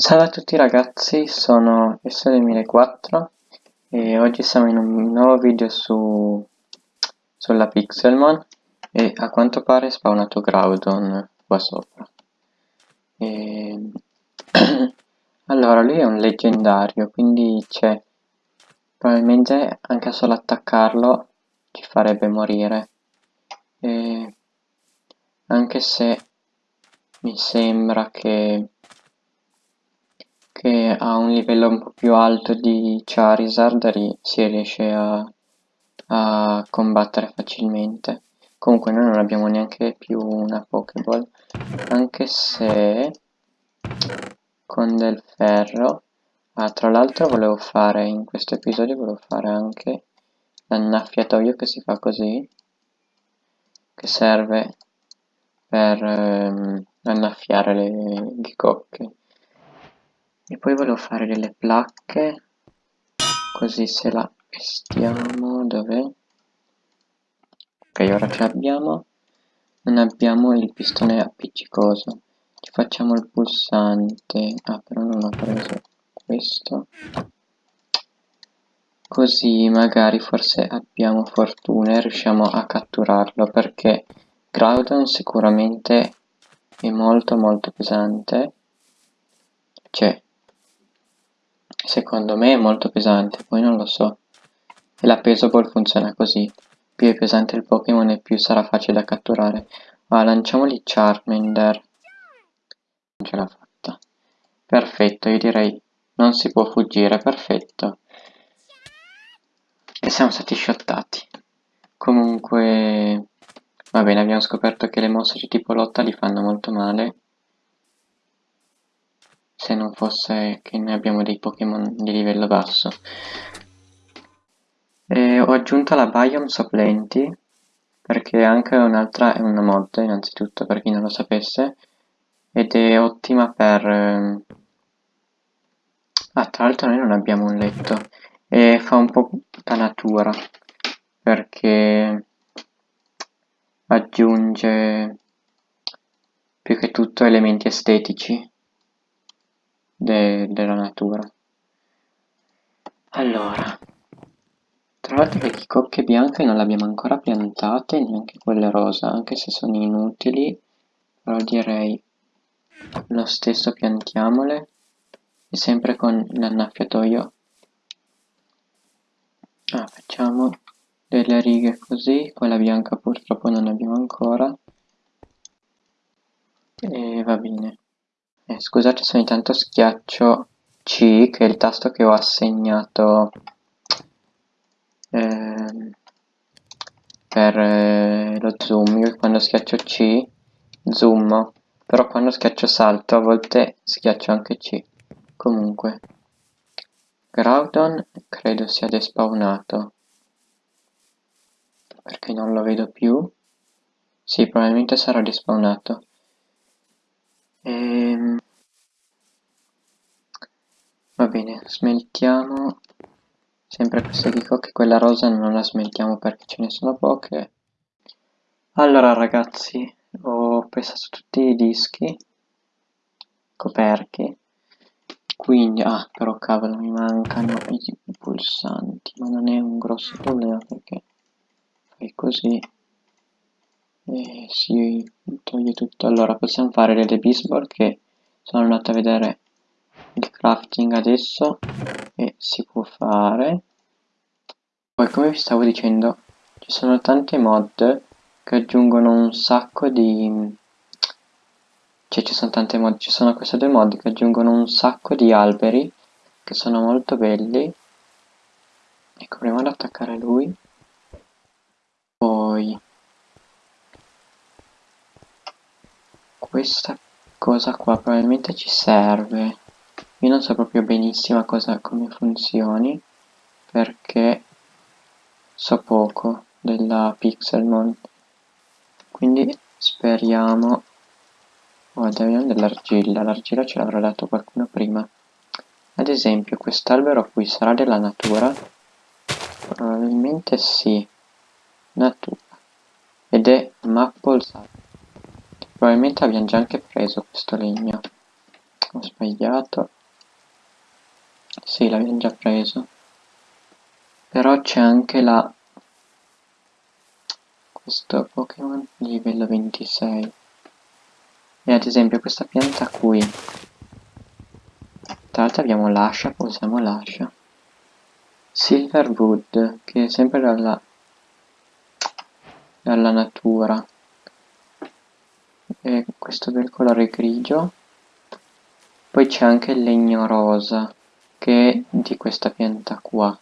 Salve a tutti ragazzi, sono S2004 e oggi siamo in un nuovo video su, sulla Pixelmon e a quanto pare è spawnato Groudon qua sopra. E... allora, lui è un leggendario, quindi c'è probabilmente anche solo attaccarlo ci farebbe morire. E... Anche se mi sembra che che a un livello un po' più alto di Charizard si riesce a, a combattere facilmente. Comunque noi non abbiamo neanche più una Pokéball, anche se con del ferro... Ah, tra l'altro volevo fare, in questo episodio volevo fare anche l'annaffiatoio che si fa così, che serve per ehm, annaffiare le ghicocche e poi volevo fare delle placche così se la vestiamo dov'è? Ok ora ce l'abbiamo non abbiamo il pistone appiccicoso. Ci facciamo il pulsante. Ah però non ho preso questo. Così magari forse abbiamo fortuna e riusciamo a catturarlo perché Groudon sicuramente è molto molto pesante. Cioè Secondo me è molto pesante, poi non lo so. E la Pesoball funziona così. Più è pesante il Pokémon e più sarà facile da catturare. Ma lanciamogli Charmander. Non ce l'ha fatta. Perfetto, io direi non si può fuggire, perfetto. E siamo stati shottati. Comunque... Va bene, abbiamo scoperto che le mosse di tipo lotta li fanno molto male se non fosse che noi abbiamo dei Pokémon di livello basso. E ho aggiunto la Biome Sopplenti perché anche un'altra è una mod innanzitutto per chi non lo sapesse ed è ottima per... Ehm, ah, tra l'altro noi non abbiamo un letto e fa un po' da natura perché aggiunge più che tutto elementi estetici de della natura. Allora, tra l'altro le chicocche bianche non le abbiamo ancora piantate, neanche quelle rosa, anche se sono inutili, però direi lo stesso piantiamole, e sempre con l'annaffiatoio. Ah, facciamo delle righe così, quella bianca purtroppo non abbiamo ancora, e va bene. Eh, scusate se ogni tanto schiaccio C, che è il tasto che ho assegnato eh, per eh, lo zoom. Io quando schiaccio C zoom, però quando schiaccio salto a volte schiaccio anche C. Comunque, Groudon credo sia despawnato, perché non lo vedo più. Sì, probabilmente sarà despawnato. Ehm... Va bene, smeltiamo. Sempre queste che quella rosa non la smeltiamo perché ce ne sono poche. Allora ragazzi, ho pensato tutti i dischi coperti, quindi, ah però cavolo mi mancano i pulsanti, ma non è un grosso problema perché fai così e si toglie tutto. Allora possiamo fare delle bisball che sono andato a vedere il crafting adesso e si può fare. Poi come vi stavo dicendo ci sono tante mod che aggiungono un sacco di cioè ci sono tante mod ci sono queste due mod che aggiungono un sacco di alberi che sono molto belli. Ecco proviamo ad attaccare lui. Poi questa cosa qua probabilmente ci serve. Io non so proprio benissimo cosa, come funzioni perché so poco della Pixelmon quindi speriamo. Oh, abbiamo dell'argilla. L'argilla ce l'avrà dato qualcuno prima. Ad esempio quest'albero qui sarà della natura? Probabilmente sì. Natura. Ed è Maple Probabilmente abbiamo già anche preso questo legno. ho sbagliato. Sì l'abbiamo già preso. Però c'è anche la questo Pokémon livello 26 e ad esempio questa pianta qui. Tra l'altro abbiamo l'ascia usiamo l'ascia. Silverwood che è sempre dalla dalla natura e questo del colore grigio. Poi c'è anche il legno rosa che è di questa pianta qua.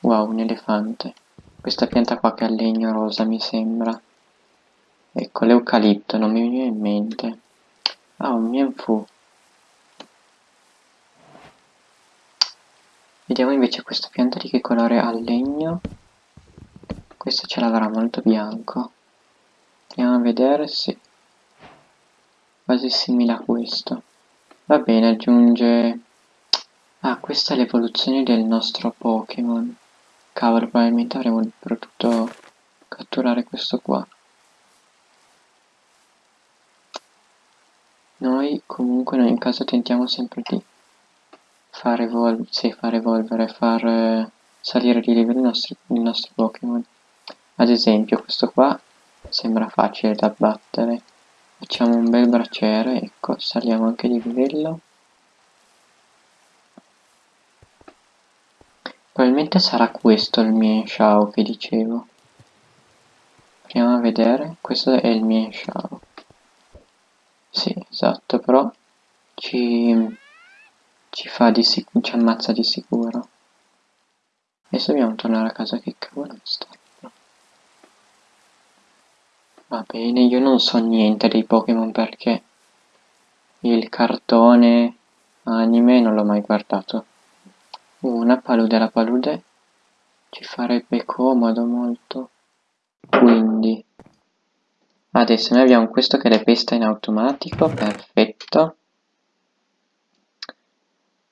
Wow un elefante. Questa pianta qua che ha legno rosa mi sembra. Ecco l'eucalipto non mi viene in mente. Ah un mienfu Vediamo invece questa pianta di che colore ha legno. Questa ce l'avrà molto bianco. Andiamo a vedere se... Quasi simile a questo. Va bene, aggiunge... Ah, questa è l'evoluzione del nostro Pokémon. Cavolo, probabilmente avremmo potuto catturare questo qua. Noi comunque in ogni caso tentiamo sempre di far, evol sì, far evolvere, far eh, salire di livello i nostri, i Pokémon. Ad esempio questo qua sembra facile da battere. Facciamo un bel braciere, ecco, saliamo anche di livello. Probabilmente sarà questo il mio Shao che dicevo. Proviamo a vedere, questo è il mio Shao. Sì, esatto, però ci ci fa di sicuro, ci ammazza di sicuro. Adesso dobbiamo tornare a casa che cavolo è stato. Va bene, io non so niente dei Pokémon perché il cartone anime non l'ho mai guardato. Una palude la palude ci farebbe comodo molto. Quindi adesso noi abbiamo questo che le pesta in automatico, perfetto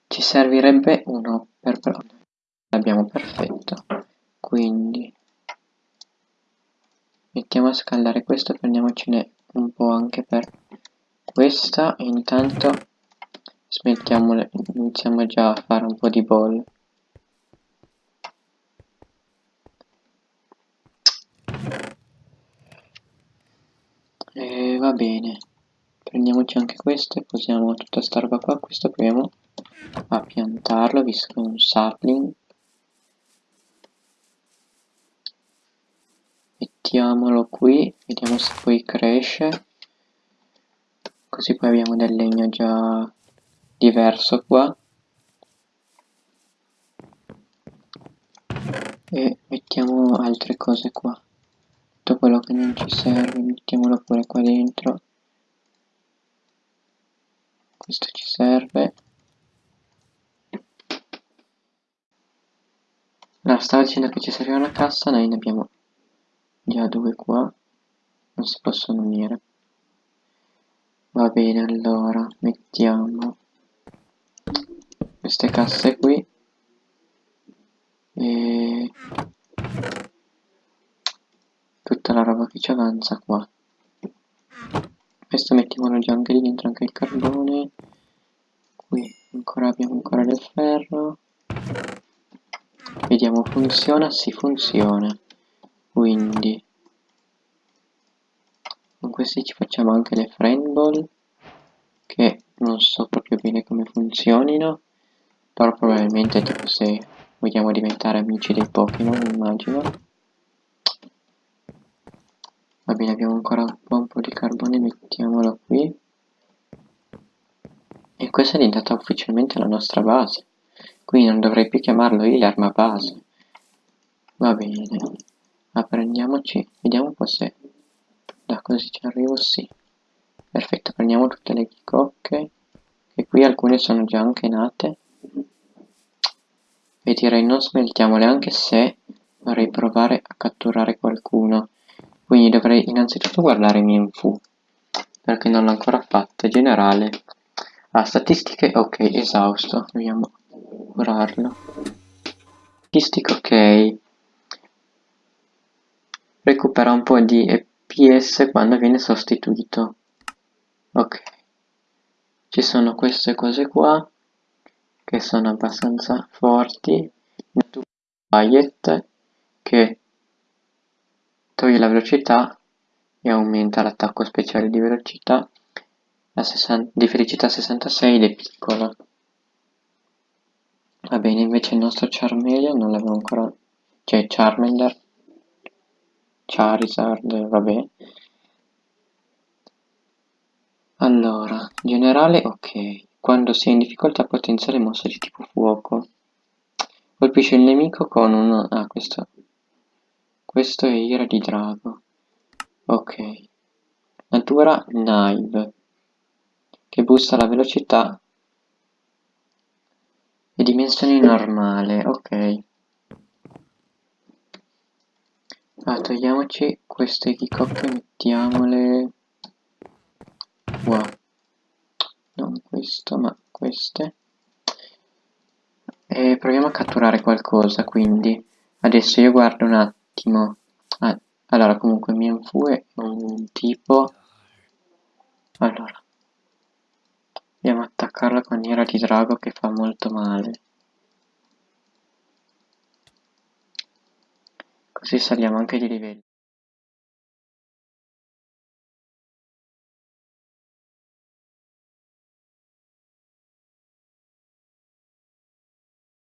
ci servirebbe uno per l'abbiamo perfetto quindi mettiamo a scaldare questo prendiamocene un po' anche per questa. Intanto smettiamo iniziamo già a fare un po' di ball e va bene. Prendiamoci anche questo e posiamo tutta sta roba qua. Questo proviamo a piantarlo visto che è un sapling mettiamolo qui vediamo se poi cresce. Così poi abbiamo del legno già diverso qua. E mettiamo altre cose qua. Tutto quello che non ci serve mettiamolo pure qua dentro. Questo ci serve. Allora, stava dicendo che ci serve una cassa, noi ne abbiamo già due qua, non si possono unire. Va bene, allora, mettiamo queste casse qui e tutta la roba che ci avanza qua. Questo mettiamolo già anche lì dentro, anche il carbone. Qui ancora abbiamo ancora del ferro vediamo funziona si funziona quindi con questi ci facciamo anche le friend ball che non so proprio bene come funzionino però probabilmente tipo se vogliamo diventare amici dei Pokémon immagino va bene abbiamo ancora un po', un po' di carbone mettiamolo qui e questa è diventata ufficialmente la nostra base Qui non dovrei più chiamarlo healer ma base. Va bene. Prendiamoci, vediamo un po' se da così ci arrivo, sì. Perfetto, prendiamo tutte le chicocche, che qui alcune sono già anche nate. E direi non smeltiamole anche se vorrei provare a catturare qualcuno. Quindi dovrei innanzitutto guardare Mienfu, perché non l'ho ancora fatto. Generale. Ah, statistiche, ok, esausto. Dobbiamo curarlo. Statistica ok. Recupera un po' di EP DPS quando viene sostituito. Ok. Ci sono queste cose qua che sono abbastanza forti. Quiet che toglie la velocità e aumenta l'attacco speciale di velocità di felicità 66 ed è piccolo. Va bene, invece il nostro Charmeleon non l'avevo ancora... cioè Charmander, Charizard, vabbè. Allora, generale, ok. Quando si è in difficoltà potenziale mossa di tipo fuoco. Colpisce il nemico con un... ah, questo... Questo è ira di drago. Ok. Natura Knive. Che boosta la velocità e dimensioni normale, ok. Ah, togliamoci queste chicocche, mettiamole qua. Non questo, ma queste. E proviamo a catturare qualcosa, quindi. Adesso io guardo un attimo. Ah, allora, comunque Mienfu è un tipo... Allora. A attaccarla con Ira di Drago che fa molto male. Così saliamo anche di livello.